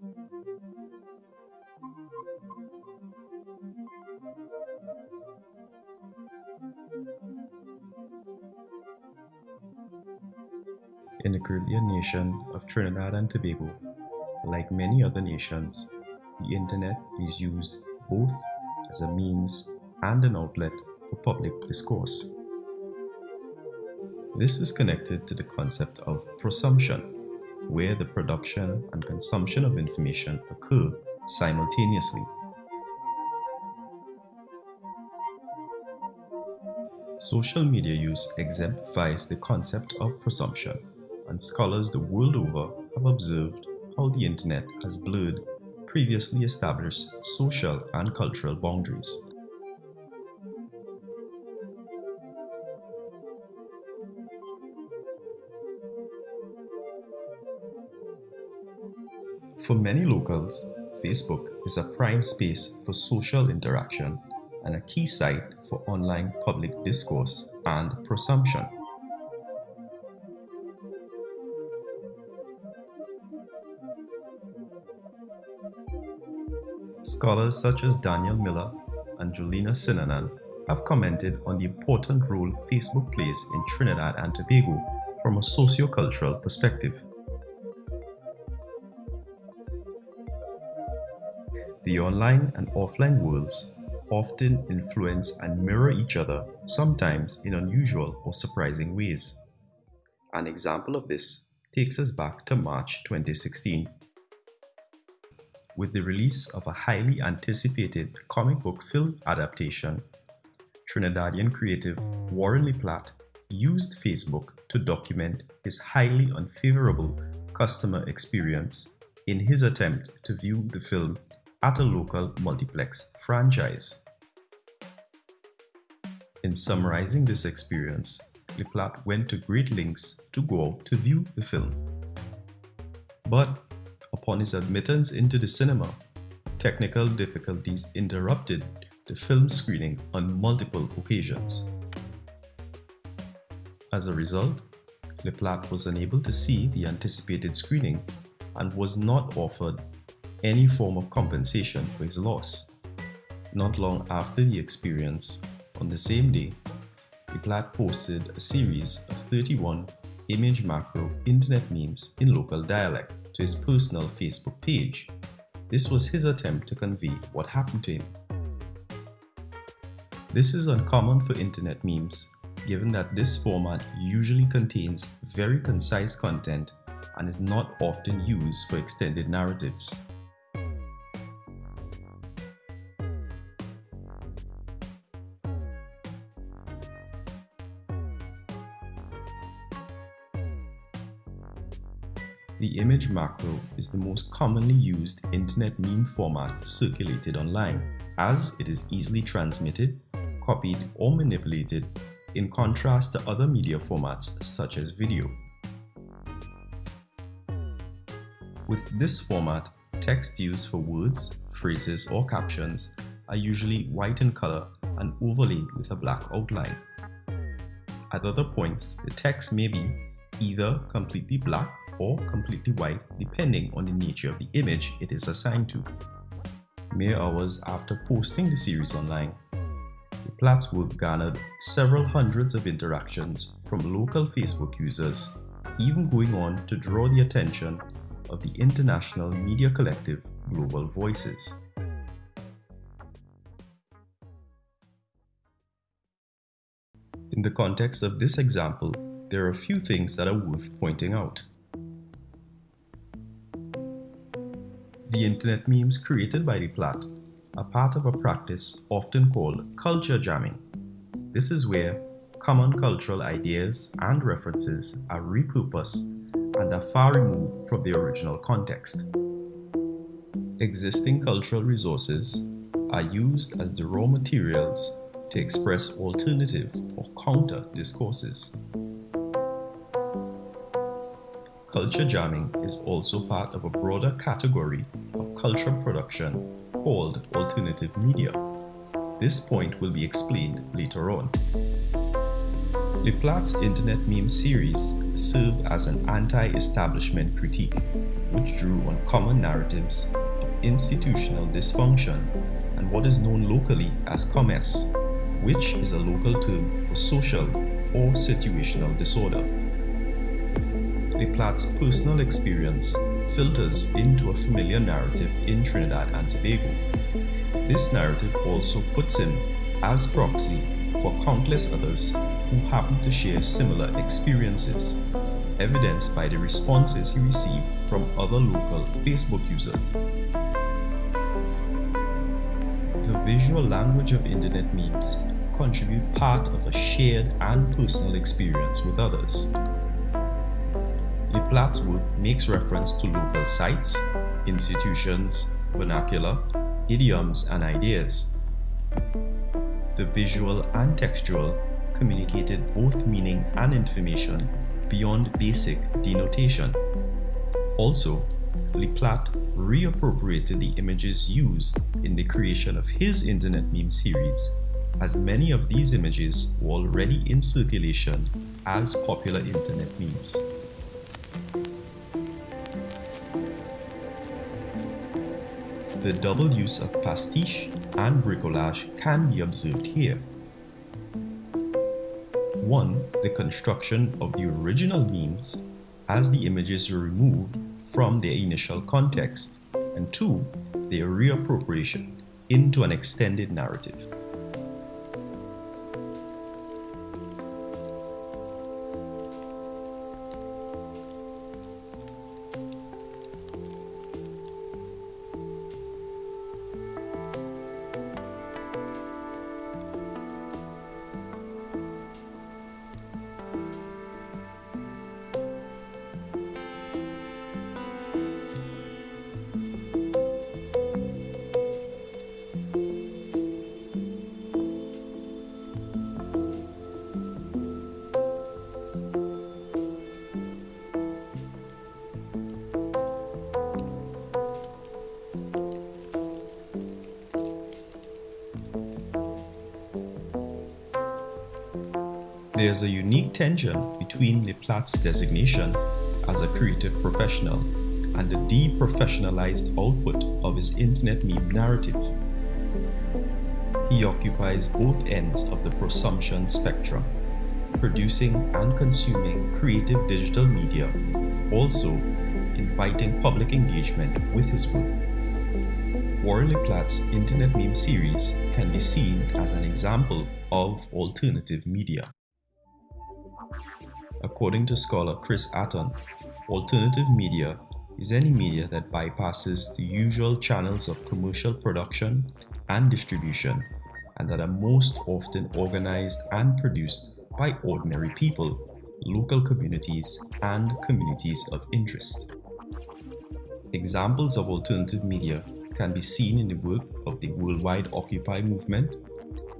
In the Caribbean nation of Trinidad and Tobago, like many other nations, the internet is used both as a means and an outlet for public discourse. This is connected to the concept of prosumption, where the production and consumption of information occur simultaneously. Social media use exemplifies the concept of prosumption, and scholars the world over have observed how the internet has blurred previously established social and cultural boundaries. For many locals, Facebook is a prime space for social interaction and a key site for online public discourse and prosumption. Scholars such as Daniel Miller and Jolynna Sinanan have commented on the important role Facebook plays in Trinidad and Tobago from a socio-cultural perspective. The online and offline worlds often influence and mirror each other, sometimes in unusual or surprising ways. An example of this takes us back to March 2016 with the release of a highly anticipated comic book film adaptation, Trinidadian creative Warren LePlatte used Facebook to document his highly unfavorable customer experience in his attempt to view the film at a local multiplex franchise. In summarizing this experience, LePlatte went to great lengths to go out to view the film. But Upon his admittance into the cinema, technical difficulties interrupted the film screening on multiple occasions. As a result, LePlatte was unable to see the anticipated screening and was not offered any form of compensation for his loss. Not long after the experience, on the same day, LePlatte posted a series of 31 image macro internet memes in local dialect to his personal Facebook page. This was his attempt to convey what happened to him. This is uncommon for internet memes, given that this format usually contains very concise content and is not often used for extended narratives. The image macro is the most commonly used internet meme format circulated online, as it is easily transmitted, copied or manipulated in contrast to other media formats such as video. With this format, text used for words, phrases or captions are usually white in color and overlaid with a black outline. At other points, the text may be either completely black or completely white depending on the nature of the image it is assigned to. Mere hours after posting the series online, LePlatte's work garnered several hundreds of interactions from local Facebook users, even going on to draw the attention of the international media collective Global Voices. In the context of this example, there are a few things that are worth pointing out. The internet memes created by LePlatte are part of a practice often called culture jamming. This is where common cultural ideas and references are repurposed and are far removed from the original context. Existing cultural resources are used as the raw materials to express alternative or counter discourses. Culture jamming is also part of a broader category of cultural production called alternative media. This point will be explained later on. LePlatte's internet meme series served as an anti-establishment critique. which drew on common narratives of institutional dysfunction and what is known locally as commess, which is a local term for social or situational disorder. Platt's personal experience filters into a familiar narrative in Trinidad and Tobago. This narrative also puts him as proxy for countless others who happen to share similar experiences, evidenced by the responses he received from other local Facebook users. The visual language of internet memes contribute part of a shared and personal experience with others. LePlatte's work makes reference to local sites, institutions, vernacular, idioms, and ideas. The visual and textual communicated both meaning and information beyond basic denotation. Also, LePlatte reappropriated the images used in the creation of his internet meme series, as many of these images were already in circulation as popular internet memes. The double use of pastiche and bricolage can be observed here. One, the construction of the original memes as the images were removed from their initial context, and two, their reappropriation into an extended narrative. There is a unique tension between LePlatte's designation as a creative professional and the deprofessionalized output of his internet meme narrative. He occupies both ends of the prosumption spectrum, producing and consuming creative digital media, also inviting public engagement with his work. Warren LePlatte's internet meme series can be seen as an example of alternative media. According to scholar Chris Atton, alternative media is any media that bypasses the usual channels of commercial production and distribution and that are most often organized and produced by ordinary people, local communities, and communities of interest. Examples of alternative media can be seen in the work of the worldwide Occupy movement,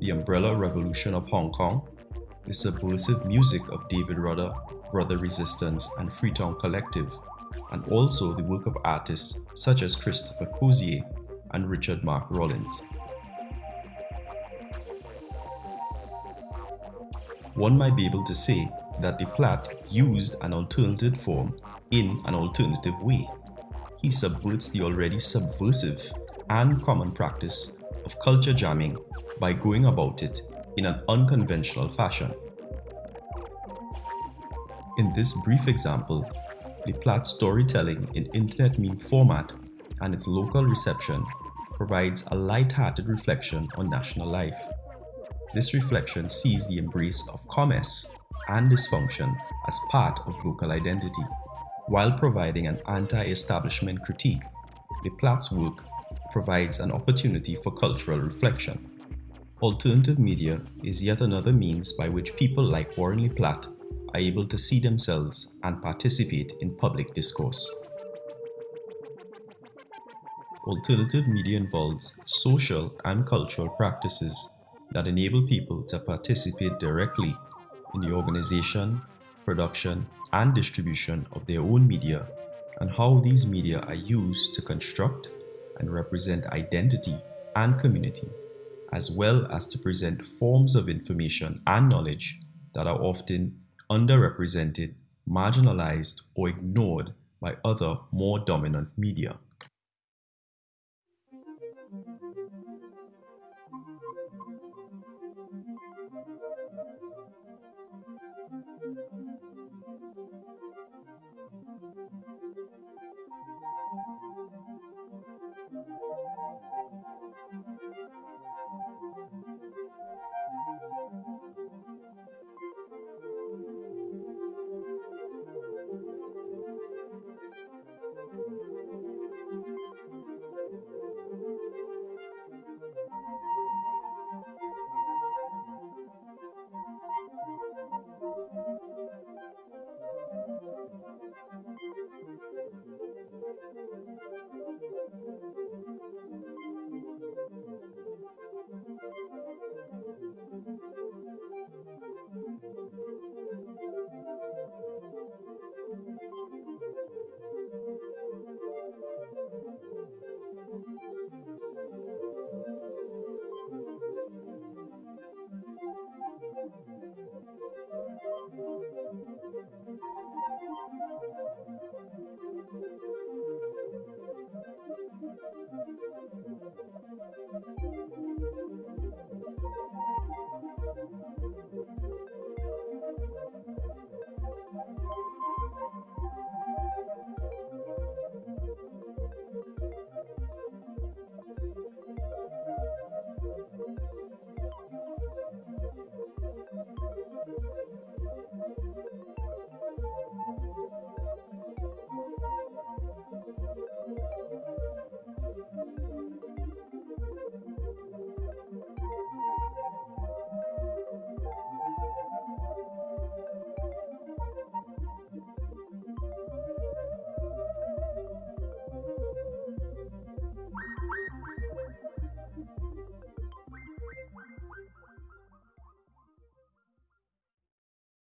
the Umbrella Revolution of Hong Kong, the subversive music of David Rudder, Brother Resistance, and Freetown Collective, and also the work of artists such as Christopher Cozier and Richard Mark Rawlins. One might be able to say that LePlatte used an alternative form in an alternative way. He subverts the already subversive and common practice of culture jamming by going about it in an unconventional fashion. In this brief example, LePlatte's storytelling in internet meme format and its local reception provides a light-hearted reflection on national life. This reflection sees the embrace of commerce and dysfunction as part of local identity, while providing an anti-establishment critique. LePlatte's work provides an opportunity for cultural reflection. Alternative media is yet another means by which people like Warren Platt are able to see themselves and participate in public discourse. Alternative media involves social and cultural practices that enable people to participate directly in the organization, production, and distribution of their own media and how these media are used to construct and represent identity and community as well as to present forms of information and knowledge that are often underrepresented, marginalized, or ignored by other more dominant media.